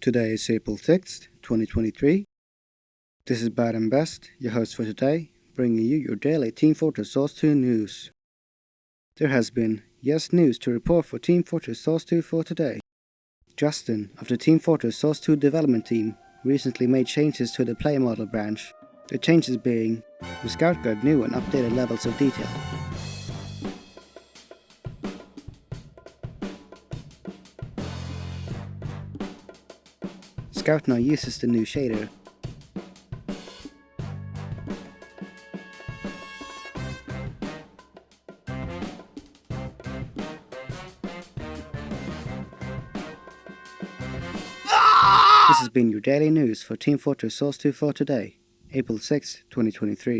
Today is April 6th, 2023. This is Bad and Best, your host for today, bringing you your daily Team Fortress Source 2 news. There has been yes news to report for Team Fortress Source 2 for today. Justin of the Team Fortress Source 2 development team recently made changes to the player model branch. The changes being the Scout got new and updated levels of detail. Scout now uses the new shader. This has been your daily news for Team Fortress Source 2 for today, April 6, 2023.